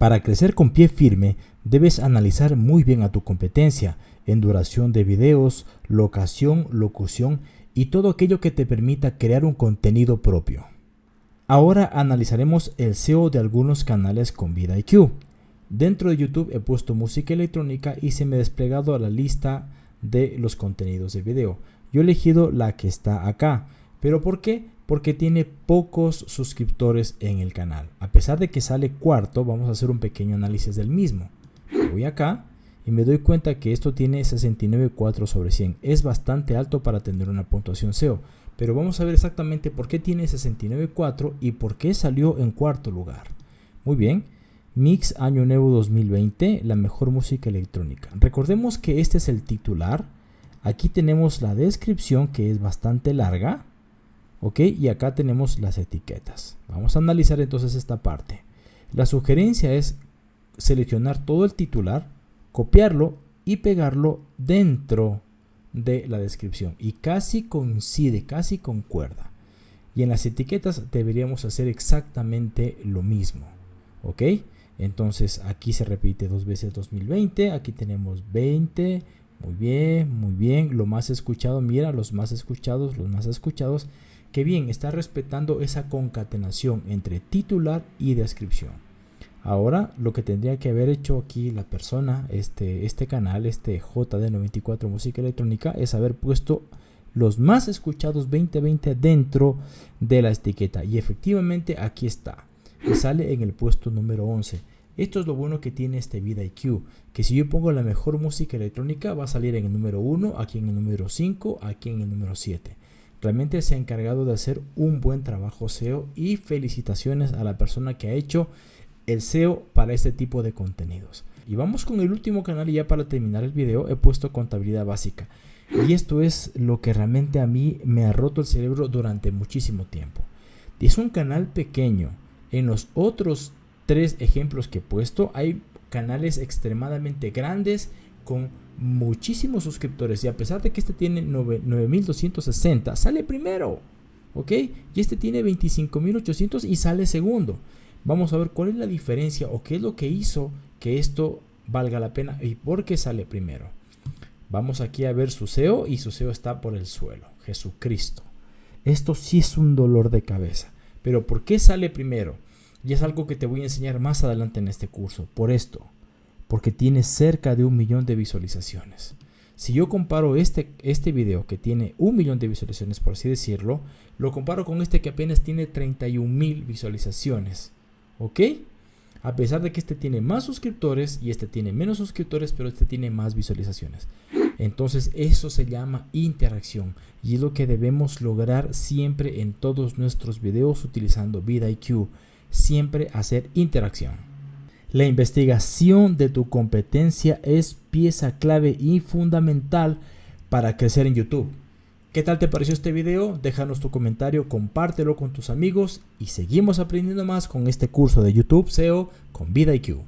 Para crecer con pie firme, debes analizar muy bien a tu competencia en duración de videos, locación, locución y todo aquello que te permita crear un contenido propio. Ahora analizaremos el SEO de algunos canales con VidIQ. Dentro de YouTube he puesto música electrónica y se me ha desplegado la lista de los contenidos de video. Yo he elegido la que está acá. ¿Pero por qué? Porque tiene pocos suscriptores en el canal. A pesar de que sale cuarto, vamos a hacer un pequeño análisis del mismo. Voy acá y me doy cuenta que esto tiene 69.4 sobre 100. Es bastante alto para tener una puntuación SEO. Pero vamos a ver exactamente por qué tiene 69.4 y por qué salió en cuarto lugar. Muy bien. Mix Año Nuevo 2020, la mejor música electrónica. Recordemos que este es el titular. Aquí tenemos la descripción que es bastante larga. Ok, y acá tenemos las etiquetas. Vamos a analizar entonces esta parte. La sugerencia es seleccionar todo el titular, copiarlo y pegarlo dentro de la descripción. Y casi coincide, casi concuerda. Y en las etiquetas deberíamos hacer exactamente lo mismo. ¿Ok? Entonces aquí se repite dos veces 2020, aquí tenemos 20, muy bien, muy bien, lo más escuchado, mira, los más escuchados, los más escuchados, que bien, está respetando esa concatenación entre titular y descripción. Ahora lo que tendría que haber hecho aquí la persona, este, este canal, este JD94 Música Electrónica, es haber puesto los más escuchados 2020 dentro de la etiqueta. Y efectivamente aquí está y sale en el puesto número 11. Esto es lo bueno que tiene este VidIQ, que si yo pongo la mejor música electrónica va a salir en el número 1, aquí en el número 5, aquí en el número 7. Realmente se ha encargado de hacer un buen trabajo SEO y felicitaciones a la persona que ha hecho el SEO para este tipo de contenidos. Y vamos con el último canal y ya para terminar el video he puesto contabilidad básica. Y esto es lo que realmente a mí me ha roto el cerebro durante muchísimo tiempo. Y es un canal pequeño, en los otros tres ejemplos que he puesto hay canales extremadamente grandes con muchísimos suscriptores y a pesar de que este tiene 9260 sale primero ok y este tiene 25800 y sale segundo vamos a ver cuál es la diferencia o qué es lo que hizo que esto valga la pena y por qué sale primero vamos aquí a ver su SEO y su SEO está por el suelo Jesucristo esto sí es un dolor de cabeza pero ¿por qué sale primero? Y es algo que te voy a enseñar más adelante en este curso. Por esto, porque tiene cerca de un millón de visualizaciones. Si yo comparo este, este video que tiene un millón de visualizaciones, por así decirlo, lo comparo con este que apenas tiene 31 mil visualizaciones. ¿Ok? A pesar de que este tiene más suscriptores y este tiene menos suscriptores, pero este tiene más visualizaciones. Entonces eso se llama interacción y es lo que debemos lograr siempre en todos nuestros videos utilizando VidIQ. Siempre hacer interacción. La investigación de tu competencia es pieza clave y fundamental para crecer en YouTube. ¿Qué tal te pareció este video? Déjanos tu comentario, compártelo con tus amigos y seguimos aprendiendo más con este curso de YouTube SEO con VidIQ.